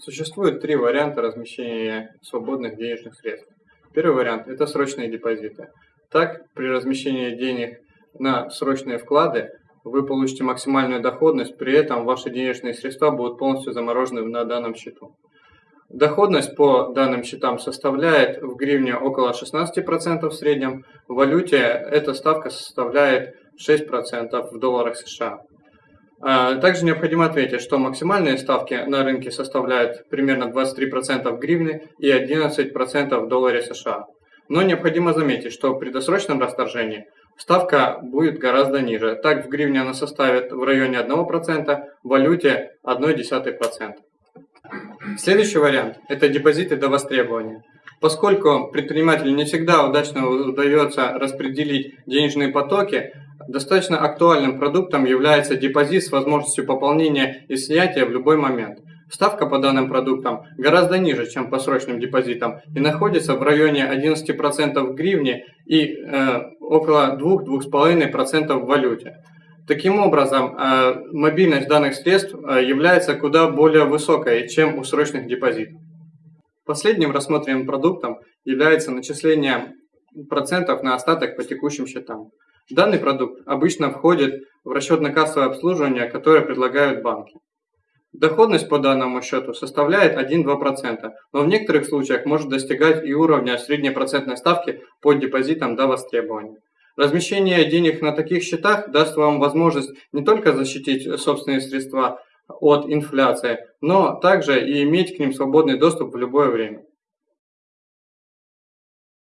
Существует три варианта размещения свободных денежных средств. Первый вариант – это срочные депозиты. Так, при размещении денег на срочные вклады вы получите максимальную доходность, при этом ваши денежные средства будут полностью заморожены на данном счету. Доходность по данным счетам составляет в гривне около 16% в среднем, в валюте эта ставка составляет 6% в долларах США. А, также необходимо отметить, что максимальные ставки на рынке составляют примерно 23% в гривне и 11% в долларе США. Но необходимо заметить, что при досрочном расторжении ставка будет гораздо ниже. Так в гривне она составит в районе 1%, в валюте 0,1%. Следующий вариант – это депозиты до востребования. Поскольку предпринимателю не всегда удачно удается распределить денежные потоки, достаточно актуальным продуктом является депозит с возможностью пополнения и снятия в любой момент. Ставка по данным продуктам гораздо ниже, чем по срочным депозитам и находится в районе 11% в гривне и э, около 2-2,5% в валюте. Таким образом, э, мобильность данных средств э, является куда более высокой, чем у срочных депозитов. Последним рассмотренным продуктом является начисление процентов на остаток по текущим счетам. Данный продукт обычно входит в расчетно-кассовое обслуживание, которое предлагают банки. Доходность по данному счету составляет 1-2%, но в некоторых случаях может достигать и уровня средней процентной ставки по депозитам до востребования. Размещение денег на таких счетах даст вам возможность не только защитить собственные средства от инфляции, но также и иметь к ним свободный доступ в любое время.